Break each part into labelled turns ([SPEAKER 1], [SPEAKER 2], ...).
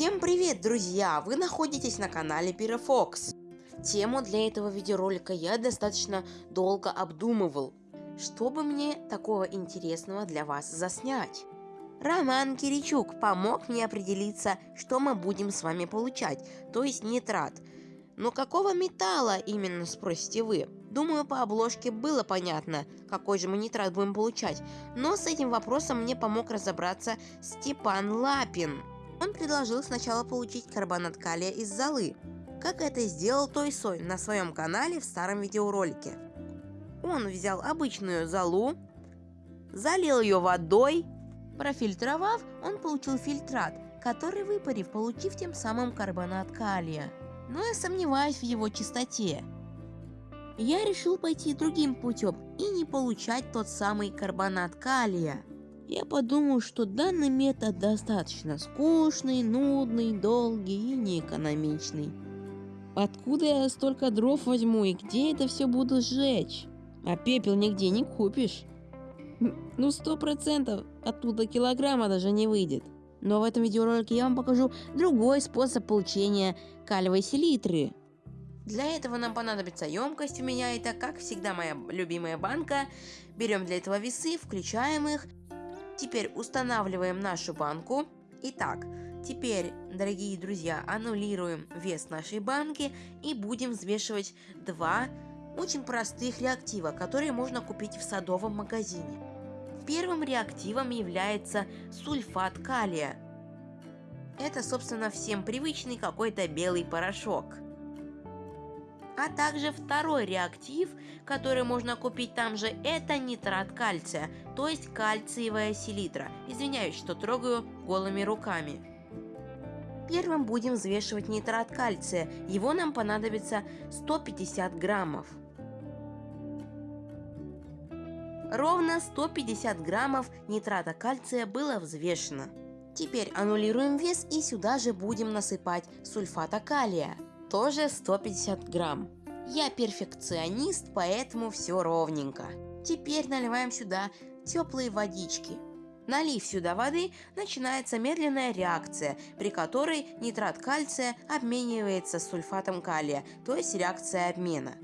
[SPEAKER 1] Всем привет, друзья! Вы находитесь на канале Пирофокс. Тему для этого видеоролика я достаточно долго обдумывал, чтобы мне такого интересного для вас заснять. Роман Киричук помог мне определиться, что мы будем с вами получать, то есть нитрат. Но какого металла именно, спросите вы? Думаю, по обложке было понятно, какой же мы нитрат будем получать, но с этим вопросом мне помог разобраться Степан Лапин. Он предложил сначала получить карбонат калия из золы, как это сделал Той Сой на своем канале в старом видеоролике. Он взял обычную золу, залил ее водой, профильтровав, он получил фильтрат, который выпарив, получив тем самым карбонат калия. Но я сомневаюсь в его чистоте. Я решил пойти другим путем и не получать тот самый карбонат калия. Я подумал, что данный метод достаточно скучный, нудный, долгий и неэкономичный. Откуда я столько дров возьму и где это все буду сжечь? А пепел нигде не купишь. Ну сто процентов оттуда килограмма даже не выйдет. Но в этом видеоролике я вам покажу другой способ получения калиевой селитры. Для этого нам понадобится емкость, у меня это, как всегда, моя любимая банка. Берем для этого весы, включаем их Теперь устанавливаем нашу банку. Итак, теперь, дорогие друзья, аннулируем вес нашей банки и будем взвешивать два очень простых реактива, которые можно купить в садовом магазине. Первым реактивом является сульфат калия. Это, собственно, всем привычный какой-то белый порошок а также второй реактив, который можно купить там же, это нитрат кальция, то есть кальциевая селитра. Извиняюсь, что трогаю голыми руками. Первым будем взвешивать нитрат кальция, его нам понадобится 150 граммов. Ровно 150 граммов нитрата кальция было взвешено. Теперь аннулируем вес и сюда же будем насыпать сульфата калия тоже 150 грамм. Я перфекционист, поэтому все ровненько. Теперь наливаем сюда теплые водички. Налив сюда воды, начинается медленная реакция, при которой нитрат кальция обменивается с сульфатом калия, то есть реакция обмена.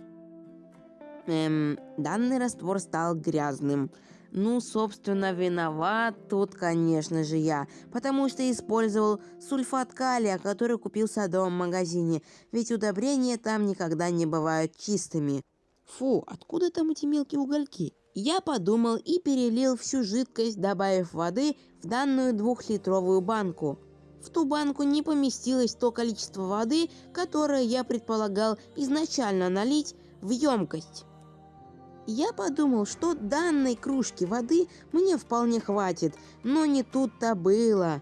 [SPEAKER 1] Эм, данный раствор стал грязным. Ну, собственно, виноват тут, конечно же, я, потому что использовал сульфат калия, который купил в садовом магазине, ведь удобрения там никогда не бывают чистыми. Фу, откуда там эти мелкие угольки? Я подумал и перелил всю жидкость, добавив воды в данную двухлитровую банку. В ту банку не поместилось то количество воды, которое я предполагал изначально налить в емкость. Я подумал, что данной кружки воды мне вполне хватит, но не тут-то было.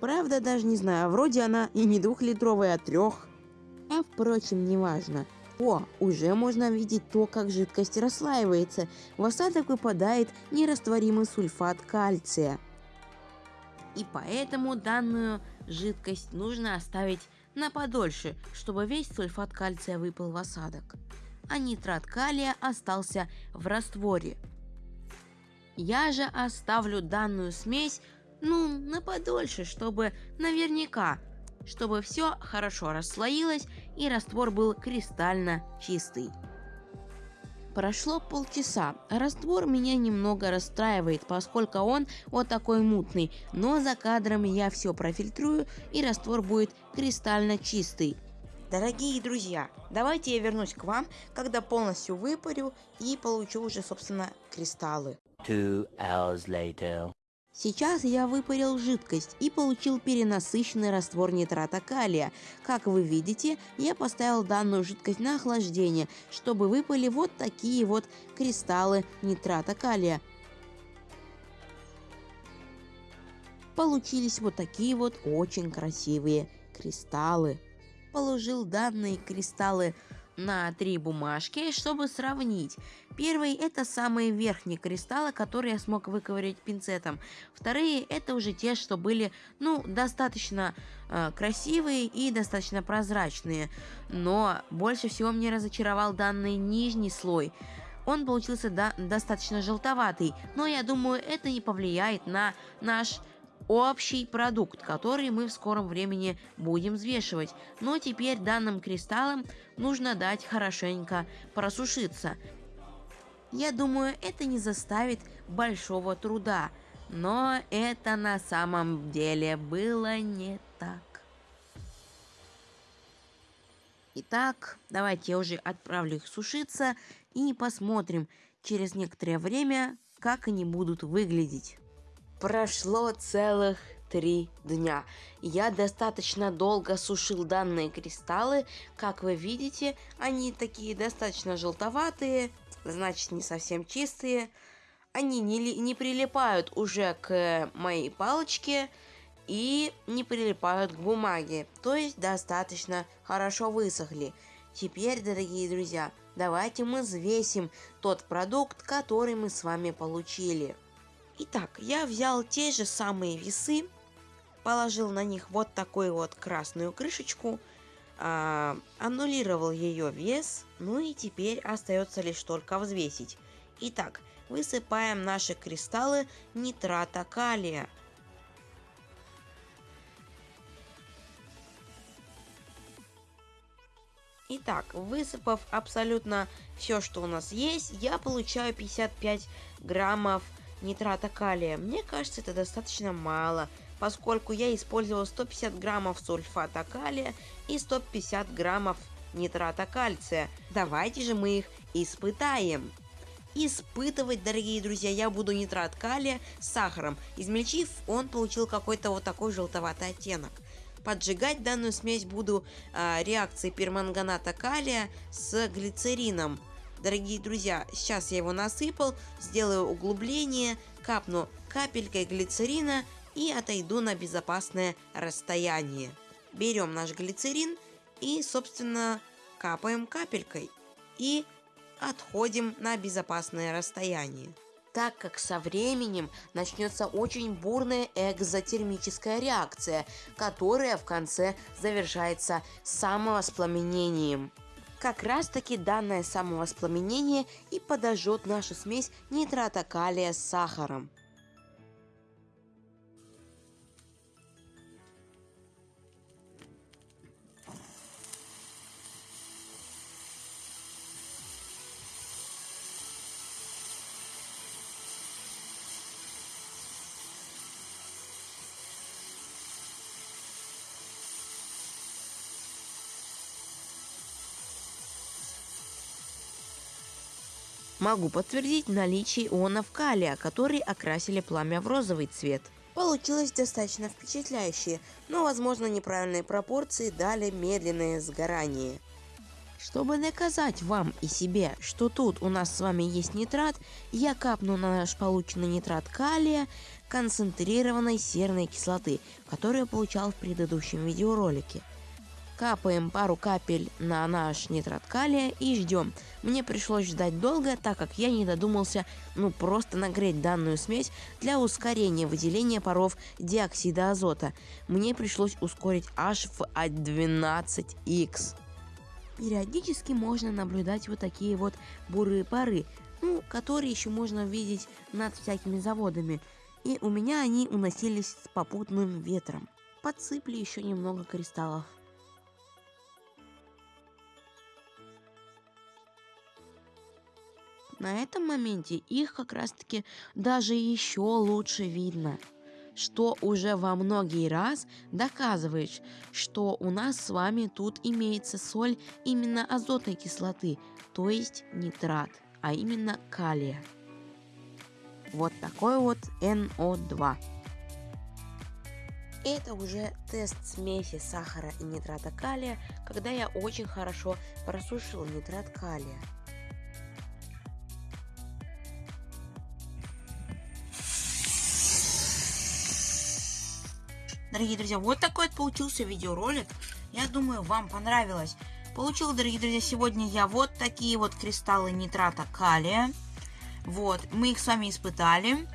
[SPEAKER 1] Правда, даже не знаю, вроде она и не двухлитровая, а трех. А впрочем, неважно. О, уже можно видеть то, как жидкость расслаивается. В осадок выпадает нерастворимый сульфат кальция. И поэтому данную жидкость нужно оставить на подольше, чтобы весь сульфат кальция выпал в осадок а нитрат калия остался в растворе. Я же оставлю данную смесь, ну, на подольше, чтобы наверняка, чтобы все хорошо расслоилось и раствор был кристально чистый. Прошло полчаса. Раствор меня немного расстраивает, поскольку он вот такой мутный, но за кадром я все профильтрую и раствор будет кристально чистый. Дорогие друзья, давайте я вернусь к вам, когда полностью выпарю и получу уже, собственно, кристаллы. Two hours later. Сейчас я выпарил жидкость и получил перенасыщенный раствор нитрата калия. Как вы видите, я поставил данную жидкость на охлаждение, чтобы выпали вот такие вот кристаллы нитрата калия. Получились вот такие вот очень красивые кристаллы положил данные кристаллы на три бумажки, чтобы сравнить. Первый это самые верхние кристаллы, которые я смог выковырять пинцетом. Вторые это уже те, что были, ну, достаточно э, красивые и достаточно прозрачные. Но больше всего мне разочаровал данный нижний слой. Он получился до достаточно желтоватый, но я думаю, это не повлияет на наш общий продукт, который мы в скором времени будем взвешивать. Но теперь данным кристаллам нужно дать хорошенько просушиться. Я думаю, это не заставит большого труда, но это на самом деле было не так. Итак, давайте я уже отправлю их сушиться и посмотрим через некоторое время, как они будут выглядеть. Прошло целых три дня. Я достаточно долго сушил данные кристаллы. Как вы видите, они такие достаточно желтоватые, значит не совсем чистые. Они не, не прилипают уже к моей палочке и не прилипают к бумаге. То есть достаточно хорошо высохли. Теперь, дорогие друзья, давайте мы взвесим тот продукт, который мы с вами получили. Итак, я взял те же самые весы, положил на них вот такую вот красную крышечку, э, аннулировал ее вес, ну и теперь остается лишь только взвесить. Итак, высыпаем наши кристаллы нитрата калия. Итак, высыпав абсолютно все, что у нас есть, я получаю 55 граммов нитрата калия. Мне кажется, это достаточно мало, поскольку я использовал 150 граммов сульфата калия и 150 граммов нитрата кальция. Давайте же мы их испытаем. Испытывать, дорогие друзья, я буду нитрат калия с сахаром. Измельчив, он получил какой-то вот такой желтоватый оттенок. Поджигать данную смесь буду э, реакцией перманганата калия с глицерином. Дорогие друзья, сейчас я его насыпал, сделаю углубление, капну капелькой глицерина и отойду на безопасное расстояние. Берем наш глицерин и, собственно, капаем капелькой и отходим на безопасное расстояние так как со временем начнется очень бурная экзотермическая реакция, которая в конце завершается самовоспламенением. Как раз таки данное самовоспламенение и подожжет нашу смесь нитрата калия с сахаром. Могу подтвердить наличие ионов калия, которые окрасили пламя в розовый цвет. Получилось достаточно впечатляюще, но возможно неправильные пропорции дали медленное сгорание. Чтобы доказать вам и себе, что тут у нас с вами есть нитрат, я капну на наш полученный нитрат калия концентрированной серной кислоты, которую получал в предыдущем видеоролике. Капаем пару капель на наш нитрат калия и ждем. Мне пришлось ждать долго, так как я не додумался ну просто нагреть данную смесь для ускорения выделения паров диоксида азота. Мне пришлось ускорить аж в 12x. Периодически можно наблюдать вот такие вот бурые пары, ну, которые еще можно видеть над всякими заводами. И у меня они уносились с попутным ветром. Подсыпли еще немного кристаллов. На этом моменте их как раз таки даже еще лучше видно что уже во многие раз доказывает, что у нас с вами тут имеется соль именно азотной кислоты, то есть нитрат, а именно калия. Вот такой вот NO2. Это уже тест смеси сахара и нитрата калия, когда я очень хорошо просушил нитрат калия. Дорогие друзья, вот такой вот получился видеоролик. Я думаю, вам понравилось. Получил, дорогие друзья, сегодня я вот такие вот кристаллы нитрата калия. Вот, мы их с вами испытали.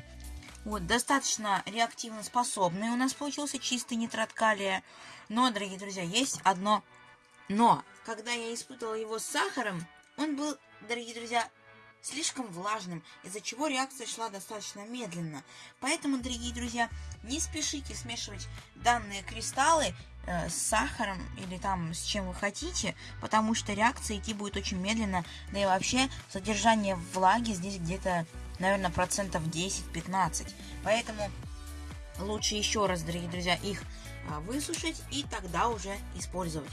[SPEAKER 1] Вот, достаточно реактивно способный у нас получился чистый нитрат калия. Но, дорогие друзья, есть одно но. Когда я испытывал его с сахаром, он был, дорогие друзья, слишком влажным, из-за чего реакция шла достаточно медленно. Поэтому, дорогие друзья, не спешите смешивать данные кристаллы э, с сахаром или там с чем вы хотите, потому что реакция идти будет очень медленно, да и вообще содержание влаги здесь где-то, наверное, процентов 10-15. Поэтому лучше еще раз, дорогие друзья, их а, высушить и тогда уже использовать.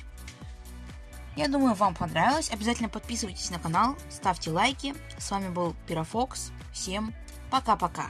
[SPEAKER 1] Я думаю, вам понравилось. Обязательно подписывайтесь на канал, ставьте лайки. С вами был Пирофокс. Всем пока-пока.